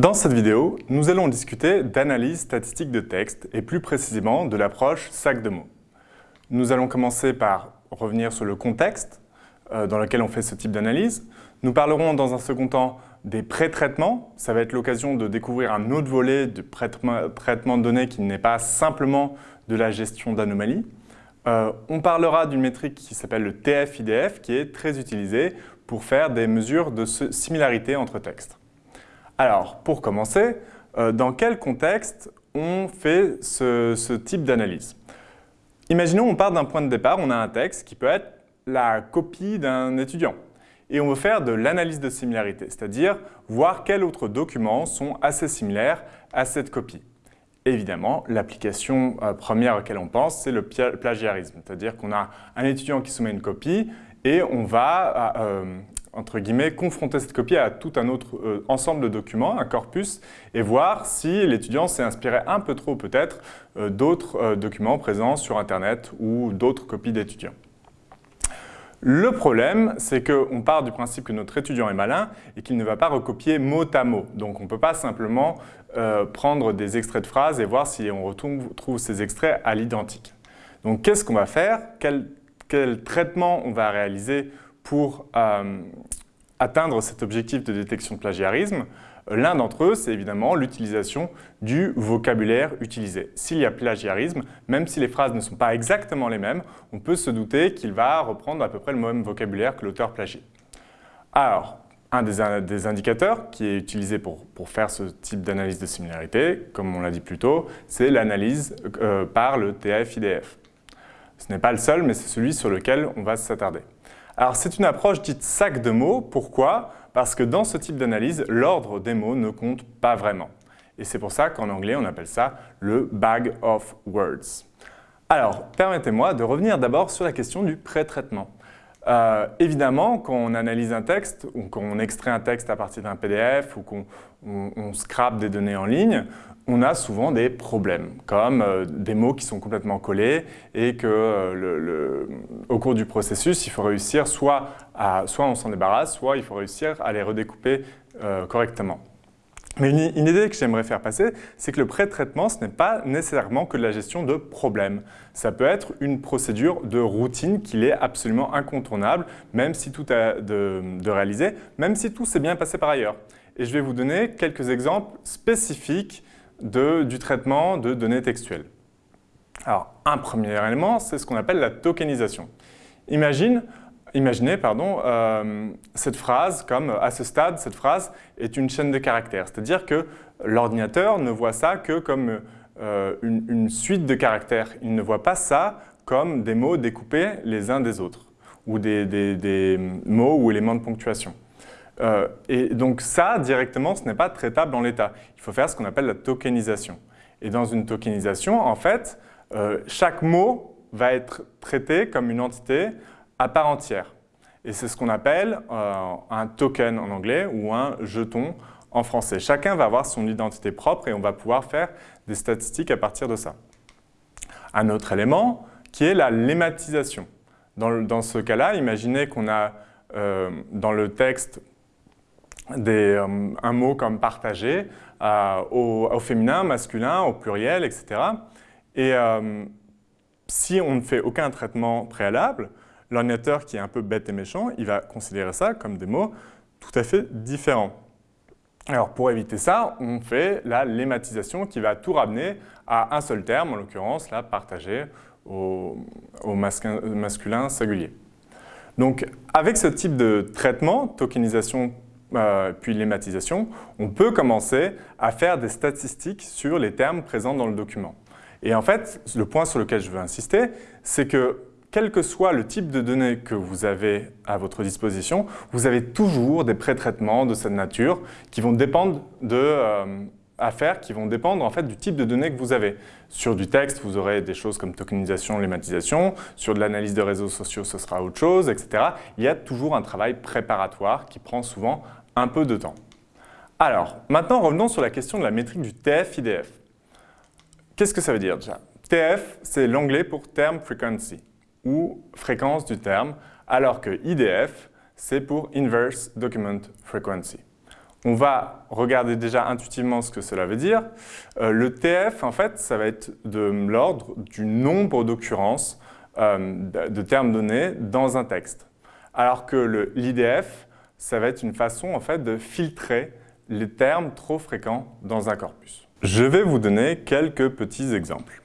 Dans cette vidéo, nous allons discuter d'analyse statistique de texte et plus précisément de l'approche sac de mots. Nous allons commencer par revenir sur le contexte euh, dans lequel on fait ce type d'analyse. Nous parlerons dans un second temps des pré-traitements. Ça va être l'occasion de découvrir un autre volet de traitement de données qui n'est pas simplement de la gestion d'anomalies. Euh, on parlera d'une métrique qui s'appelle le TF-IDF qui est très utilisée pour faire des mesures de similarité entre textes. Alors, pour commencer, euh, dans quel contexte on fait ce, type d'analyse? Imaginons on part d'un point de départ, on a un texte qui peut être la copie d'un étudiant. Et on veut faire de l'analyse de similarité, c'est-à-dire voir quels autres documents sont assez similaires à cette copie. Évidemment, l'application euh, première à laquelle on pense, c'est le plagiarisme, c'est-à-dire qu'on a un étudiant qui soumet une copie et on va euh, entre guillemets, confronter cette copie à tout un autre euh, ensemble de documents, un corpus, et voir si l'étudiant s'est inspiré un peu trop peut-être euh, d'autres euh, documents présents sur Internet ou d'autres copies d'étudiants. Le problème, c'est qu'on part du principe que notre étudiant est malin et qu'il ne va pas recopier mot à mot. Donc on ne peut pas simplement prendre des extraits de phrases et voir si on retrouve ces extraits à l'identique. Donc qu'est-ce qu'on va faire? Quel, quel traitement on va réaliser pour euh, atteindre cet objectif de détection de plagiarisme, L'un d'entre eux, c'est évidemment l'utilisation du vocabulaire utilisé. S'il y a plagiarisme, même si les phrases ne sont pas exactement les mêmes, on peut se douter qu'il va reprendre à peu près le même vocabulaire que l'auteur plagié. Alors, un des, indicateurs qui est utilisé pour, faire ce type d'analyse de similarité, comme on l'a dit plus tôt, c'est l'analyse euh, par le TF-IDF. Ce n'est pas le seul, mais c'est celui sur lequel on va s'attarder. Alors c'est une approche dite sac de mots. Pourquoi? Parce que dans ce type d'analyse, l'ordre des mots ne compte pas vraiment. Et c'est pour ça qu'en anglais, on appelle ça le bag of words. Alors, permettez-moi de revenir d'abord sur la question du pré-traitement. Euh, évidemment, quand on analyse un texte, ou qu'on extrait un texte à partir d'un PDF, ou qu'on scrape des données en ligne, on a souvent des problèmes, comme euh, des mots qui sont complètement collés et que euh, au cours du processus, il faut réussir soit, à, soit on s'en débarrasse, soit il faut réussir à les redécouper correctement. Mais une, idée que j'aimerais faire passer, c'est que le pré-traitement, ce n'est pas nécessairement que de la gestion de problèmes. Ça peut être une procédure de routine qui est absolument incontournable, même si tout est de, de réaliser, même si tout s'est bien passé par ailleurs. Et je vais vous donner quelques exemples spécifiques du traitement de données textuelles. Alors, un premier élément, c'est ce qu'on appelle la tokenisation. Imagine, imaginez pardon, euh, cette phrase comme à ce stade, cette phrase est une chaîne de caractères. C'est-à-dire que l'ordinateur ne voit ça que comme euh, une, suite de caractères. Il ne voit pas ça comme des mots découpés les uns des autres ou des mots ou éléments de ponctuation. Euh, et donc ça, directement, ce n'est pas traitable dans l'état. Il faut faire ce qu'on appelle la tokenisation. Et dans une tokenisation, en fait, chaque mot va être traité comme une entité à part entière. Et c'est ce qu'on appelle euh, un token en anglais ou un jeton en français. Chacun va avoir son identité propre et on va pouvoir faire des statistiques à partir de ça. Un autre élément qui est la lématisation. Dans, ce cas-là, imaginez qu'on a dans le texte euh, un mot comme partagé euh, au, féminin, masculin, au pluriel, etc. Et euh, si on ne fait aucun traitement préalable, l'ordinateur qui est un peu bête et méchant, il va considérer ça comme des mots tout à fait différents. Alors pour éviter ça, on fait la lématisation qui va tout ramener à un seul terme, en l'occurrence la partagé au, au masculin singulier. Donc avec ce type de traitement, tokenisation euh, puis l'ématisation, on peut commencer à faire des statistiques sur les termes présents dans le document. Et en fait, le point sur lequel je veux insister, c'est que quel que soit le type de données que vous avez à votre disposition, vous avez toujours des pré-traitements de cette nature qui vont dépendre de euh, qui vont dépendre en fait du type de données que vous avez. Sur du texte, vous aurez des choses comme tokenisation, lématisation. Sur de l'analyse de réseaux sociaux, ce sera autre chose, etc. Il y a toujours un travail préparatoire qui prend souvent un peu de temps. Alors, maintenant revenons sur la question de la métrique du TF-IDF. Qu'est-ce que ça veut dire déjà? TF, c'est l'anglais pour Term Frequency, ou fréquence du terme, alors que IDF, c'est pour Inverse Document Frequency. on va regarder déjà intuitivement ce que cela veut dire. Euh, le TF, en fait, ça va être de l'ordre du nombre d'occurrences euh, de termes donnés dans un texte. Alors que l'IDF, ça va être une façon en fait, de filtrer les termes trop fréquents dans un corpus. Je vais vous donner quelques petits exemples.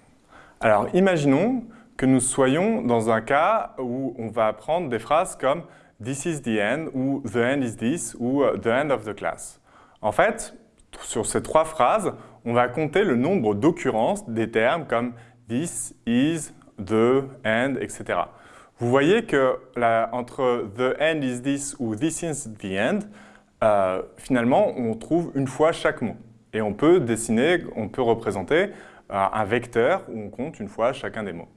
Alors, imaginons que nous soyons dans un cas où on va apprendre des phrases comme « this is the end » ou « the end is this » ou « the end of the class ». En fait, sur ces trois phrases, on va compter le nombre d'occurrences des termes comme « this is »,« the »,« and », etc. Vous voyez que entre « the end is this » ou « this is the end euh, finalement, on trouve une fois chaque mot. Et on peut dessiner, on peut représenter euh, un vecteur où on compte une fois chacun des mots.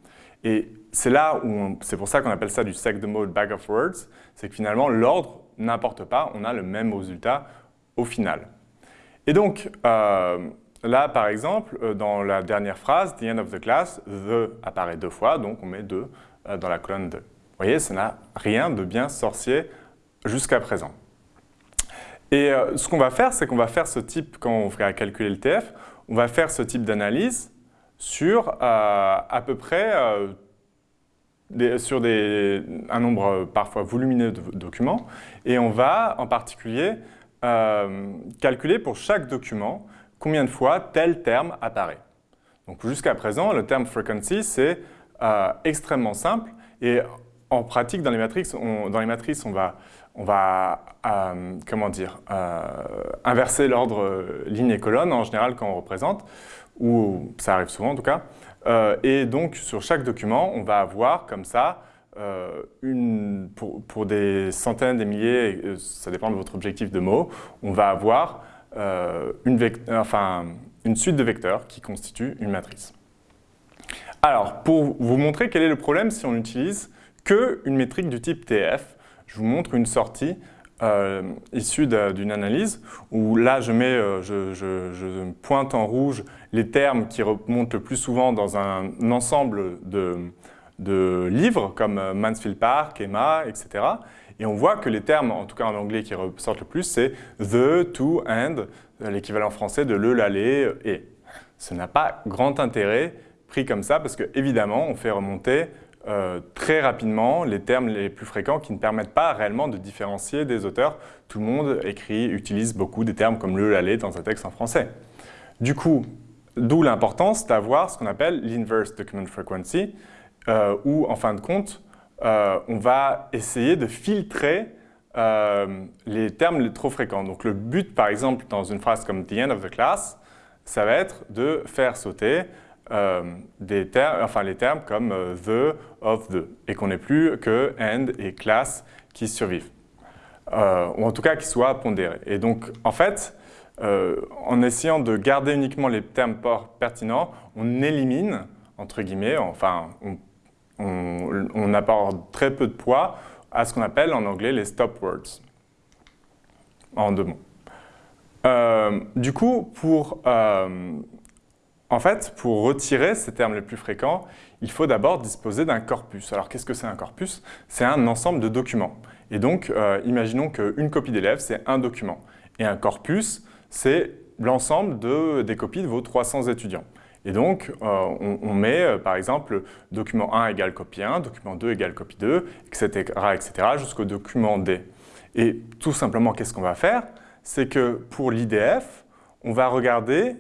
Et c'est là où, c'est pour ça qu'on appelle ça du sec de mode bag of words, c'est que finalement l'ordre n'importe pas, on a le même résultat au final. Et donc, euh, là par exemple, euh, dans la dernière phrase, the end of the class, the apparaît deux fois, donc on met 2 euh, dans la colonne 2. Vous voyez, ça n'a rien de bien sorcier jusqu'à présent. Et ce qu'on va faire, c'est qu'on va faire ce type, quand on va calculer le TF, on va faire ce type d'analyse sur euh, à peu près euh, sur un nombre parfois volumineux de documents. Et on va en particulier euh, calculer pour chaque document combien de fois tel terme apparaît. Donc jusqu'à présent, le terme frequency, c'est extrêmement simple. Et en pratique, dans les matrices, dans les matrices, on va, on va comment dire, inverser l'ordre ligne et colonne en général quand on représente ou ça arrive souvent en tout cas. Euh, et donc, sur chaque document, on va avoir comme ça, euh, pour, des centaines, des milliers, euh, ça dépend de votre objectif de mots, on va avoir une, une suite de vecteurs qui constituent une matrice. Alors, pour vous montrer quel est le problème si on n'utilise qu'une métrique du type TF, je vous montre une sortie euh, issu d'une analyse où là je, mets, euh, je, pointe en rouge les termes qui remontent le plus souvent dans un ensemble de, de livres comme euh, Mansfield Park, Emma, etc. Et on voit que les termes, en tout cas en anglais, qui ressortent le plus, c'est the, to, and, l'équivalent français de le, l'aller, et. Ce n'a pas grand intérêt pris comme ça parce que évidemment on fait remonter euh, très rapidement les termes les plus fréquents qui ne permettent pas réellement de différencier des auteurs. Tout le monde écrit, utilise beaucoup des termes comme le, l'aller dans un texte en français. Du coup, d'où l'importance d'avoir ce qu'on appelle l'inverse document frequency, euh, où en fin de compte, euh, on va essayer de filtrer les termes trop fréquents. Donc le but, par exemple, dans une phrase comme « the end of the class », ça va être de faire sauter euh, des termes, enfin les termes comme euh, the, of the, et qu'on n'ait plus que and et class qui survivent, euh, ou en tout cas qui soient pondérés. Et donc, en fait, en essayant de garder uniquement les termes pertinents, on élimine, entre guillemets, enfin, on, on apporte très peu de poids à ce qu'on appelle en anglais les stop words, en deux mots. du coup, pour en fait, pour retirer ces termes les plus fréquents, il faut d'abord disposer d'un corpus. Alors qu'est-ce que c'est un corpus? C'est un ensemble de documents. Et donc, euh, imaginons qu'une copie d'élève, c'est un document. Et un corpus, c'est l'ensemble des copies de vos 300 étudiants. Et donc, euh, on, met, euh, par exemple, document 1 égale copie 1, document 2 égale copie 2, etc., etc., jusqu'au document D. Et tout simplement, qu'est-ce qu'on va faire? C'est que pour l'IDF, on va regarder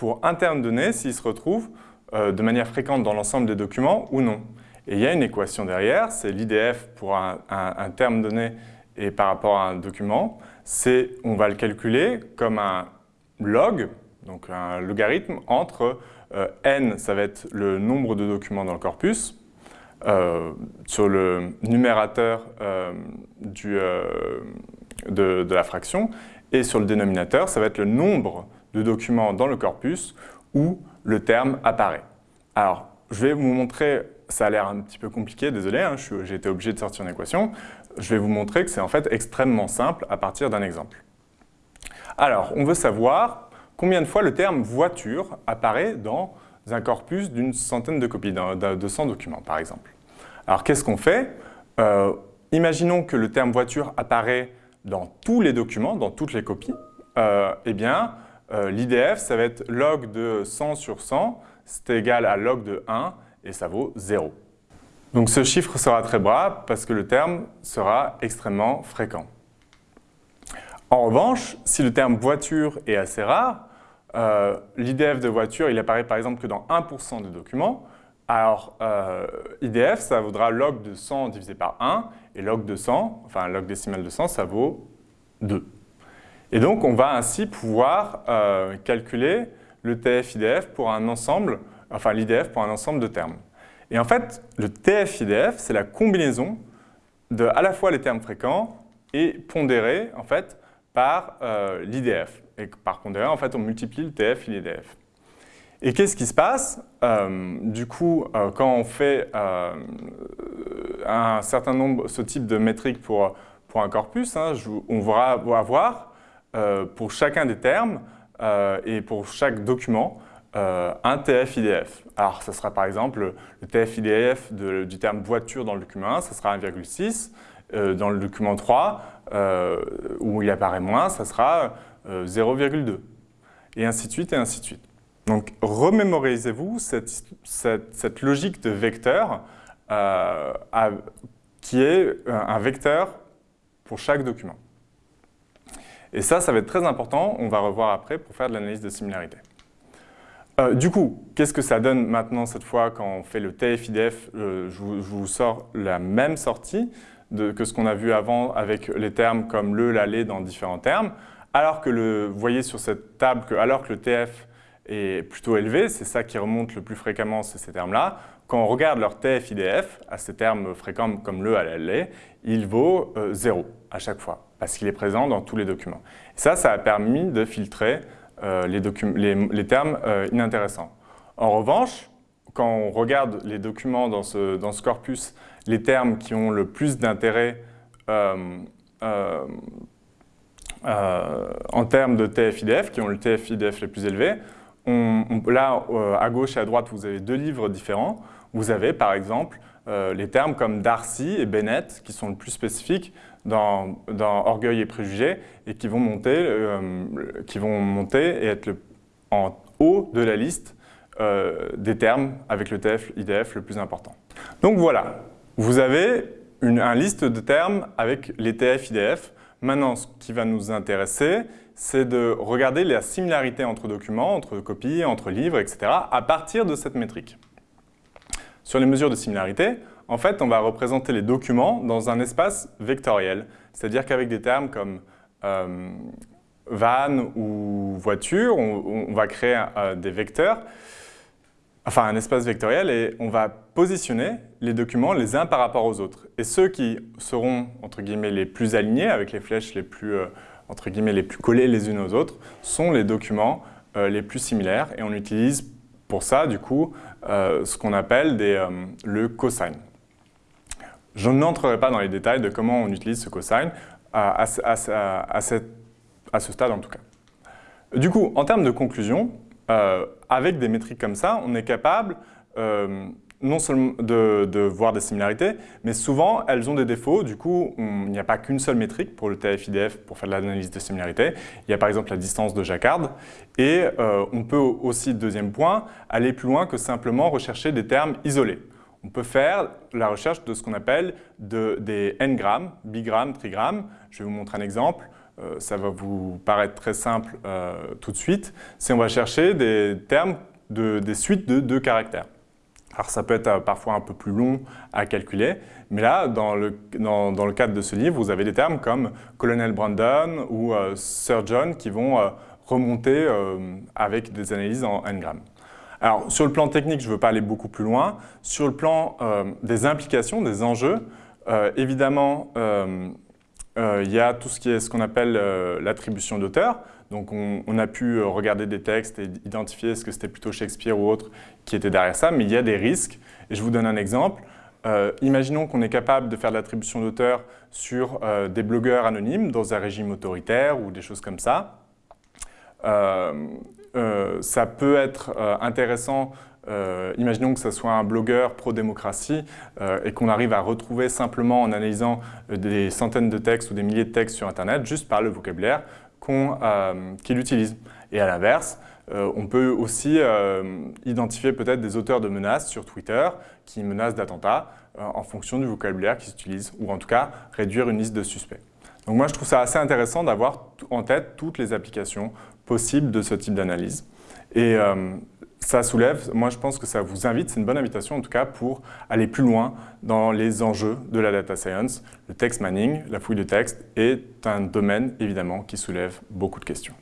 pour un terme donné s'il se retrouve euh, de manière fréquente dans l'ensemble des documents ou non. Et il y a une équation derrière, c'est l'IDF pour un, terme donné et par rapport à un document. On va le calculer comme un log, donc un logarithme, entre euh, n, ça va être le nombre de documents dans le corpus, euh, sur le numérateur de, la fraction, et sur le dénominateur, ça va être le nombre de documents dans le corpus où le terme apparaît. Alors, je vais vous montrer, ça a l'air un petit peu compliqué, désolé, hein, j'ai été obligé de sortir une équation. Je vais vous montrer que c'est en fait extrêmement simple à partir d'un exemple. Alors, on veut savoir combien de fois le terme « voiture » apparaît dans un corpus d'une centaine de copies, de 100 documents par exemple. Alors, qu'est-ce qu'on fait? Euh, Imaginons que le terme « voiture » apparaît dans tous les documents, dans toutes les copies, eh bien, l'IDF, ça va être log de 100 sur 100, c'est égal à log de 1, et ça vaut 0. Donc ce chiffre sera très bas parce que le terme sera extrêmement fréquent. En revanche, si le terme voiture est assez rare, euh, l'IDF de voiture, il apparaît par exemple que dans 1% des documents, alors euh, IDF, ça vaudra log de 100 divisé par 1, et log de 100, enfin log décimal de 100, ça vaut 2. Et donc on va ainsi pouvoir euh, calculer le TF-IDF pour un ensemble, enfin l'IDF pour un ensemble de termes. Et en fait, le TF-IDF, c'est la combinaison de à la fois les termes fréquents et pondérés, en fait, par euh, l'IDF. Et par pondéré, en fait, on multiplie le TF et l'IDF. Et qu'est-ce qui se passe? Euh, Du coup, quand on fait un certain nombre, ce type de métrique pour, pour un corpus, hein, on va avoir pour chacun des termes et pour chaque document un TF-IDF. Alors, ce sera par exemple le TF-IDF du terme voiture dans le document 1, ça sera 1,6. dans le document 3, euh, où il apparaît moins, ça sera 0,2. Euh, et ainsi de suite, et ainsi de suite. Donc, remémorisez-vous cette, logique de vecteur euh, qui est un vecteur pour chaque document. Et ça, ça va être très important, on va revoir après pour faire de l'analyse de similarité. du coup, qu'est-ce que ça donne maintenant cette fois quand on fait le TF-IDF je, vous sors la même sortie que ce qu'on a vu avant avec les termes comme le, l'aller dans différents termes, alors que le, vous voyez sur cette table que alors que le TF est plutôt élevé, c'est ça qui remonte le plus fréquemment, c'est ces termes-là, quand on regarde leur TF IDF, à ces termes fréquents comme le, l'aller, il vaut 0 euh, à chaque fois, parce qu'il est présent dans tous les documents. Ça, ça a permis de filtrer euh, les, termes euh, inintéressants. En revanche, quand on regarde les documents dans ce, corpus les termes qui ont le plus d'intérêt euh, en termes de TF-IDF, qui ont le TF-IDF plus élevés. là, à gauche et à droite, vous avez deux livres différents. Vous avez, par exemple, les termes comme Darcy et Bennett, qui sont le plus spécifiques dans, Orgueil et Préjugés, et qui vont monter, qui vont monter et être en haut de la liste des termes avec le TF-IDF le plus important. Donc voilà, vous avez une, liste de termes avec les TF-IDF. Maintenant, ce qui va nous intéresser, c'est de regarder la similarité entre documents, entre copies, entre livres, etc. à partir de cette métrique. Sur les mesures de similarité, en fait, on va représenter les documents dans un espace vectoriel. C'est-à-dire qu'avec des termes comme euh, van ou voiture, on, va créer euh, des vecteurs enfin un espace vectoriel, et on va positionner les documents les uns par rapport aux autres. Et ceux qui seront, entre guillemets, les plus alignés, avec les flèches les plus, euh, les plus collées les unes aux autres, sont les documents euh, les plus similaires, et on utilise pour ça, du coup, euh, ce qu'on appelle des, le cosine. Je n'entrerai pas dans les détails de comment on utilise ce cosine, à, ce stade en tout cas. Du coup, en termes de conclusion, euh, avec des métriques comme ça, on est capable euh, non seulement de, voir des similarités, mais souvent elles ont des défauts. Du coup, il n'y a pas qu'une seule métrique pour le TF-IDF pour faire de l'analyse de similarité. Il y a par exemple la distance de Jacquard. Et euh, on peut aussi, deuxième point, aller plus loin que simplement rechercher des termes isolés. On peut faire la recherche de ce qu'on appelle des n-grammes, bigrammes, trigrammes. Je vais vous montrer un exemple. Euh, ça va vous paraître très simple euh, tout de suite, c'est on va chercher des termes, de, des suites de deux caractères. Alors ça peut être euh, parfois un peu plus long à calculer, mais là, dans le, dans, dans le cadre de ce livre, vous avez des termes comme Colonel Brandon ou Sir John qui vont remonter avec des analyses en n-grammes. Alors, sur le plan technique, je ne veux pas aller beaucoup plus loin. Sur le plan des implications, des enjeux, évidemment, euh, il y a tout ce qui ce qu'on appelle euh, l'attribution d'auteur. Donc on, a pu euh, regarder des textes et identifier ce que c'était plutôt Shakespeare ou autre qui était derrière ça, mais il y a des risques. Et je vous donne un exemple. imaginons qu'on est capable de faire l'attribution d'auteur sur des blogueurs anonymes dans un régime autoritaire ou des choses comme ça. ça peut être intéressant euh, imaginons que ce soit un blogueur pro-démocratie euh, et qu'on arrive à retrouver simplement en analysant euh, des centaines de textes ou des milliers de textes sur Internet, juste par le vocabulaire, euh, qui l'utilisent. Et à l'inverse, on peut aussi identifier peut-être des auteurs de menaces sur Twitter qui menacent d'attentats en fonction du vocabulaire qu'ils utilisent, ou en tout cas réduire une liste de suspects. Donc moi, je trouve ça assez intéressant d'avoir en tête toutes les applications possibles de ce type d'analyse. Et ça soulève, moi je pense que ça vous invite, c'est une bonne invitation en tout cas pour aller plus loin dans les enjeux de la data science. Le text mining, la fouille de texte, est un domaine évidemment qui soulève beaucoup de questions.